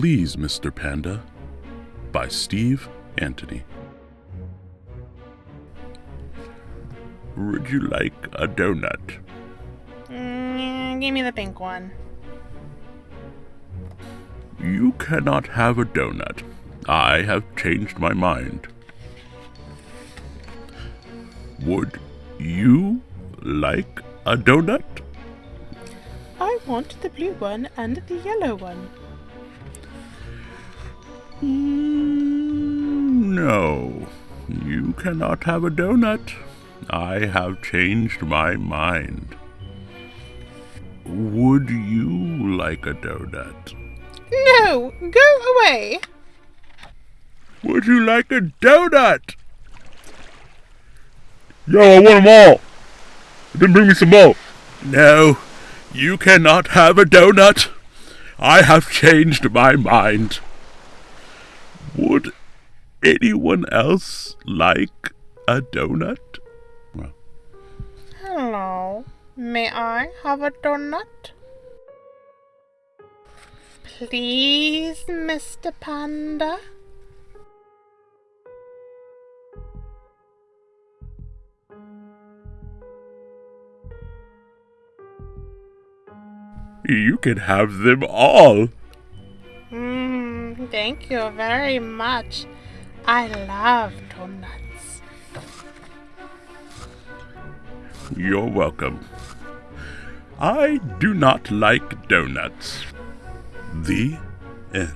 Please, Mr. Panda by Steve Antony. Would you like a donut? Mm, give me the pink one. You cannot have a donut. I have changed my mind. Would you like a donut? I want the blue one and the yellow one. You cannot have a donut. I have changed my mind. Would you like a donut? No, go away. Would you like a donut? Yo, I want them all. Then bring me some more. No, you cannot have a donut. I have changed my mind. Would anyone else like a donut? Well, Hello. May I have a donut? Please, Mr. Panda? you can have them all. Mm, thank you very much. I love donuts. You're welcome. I do not like donuts. The end.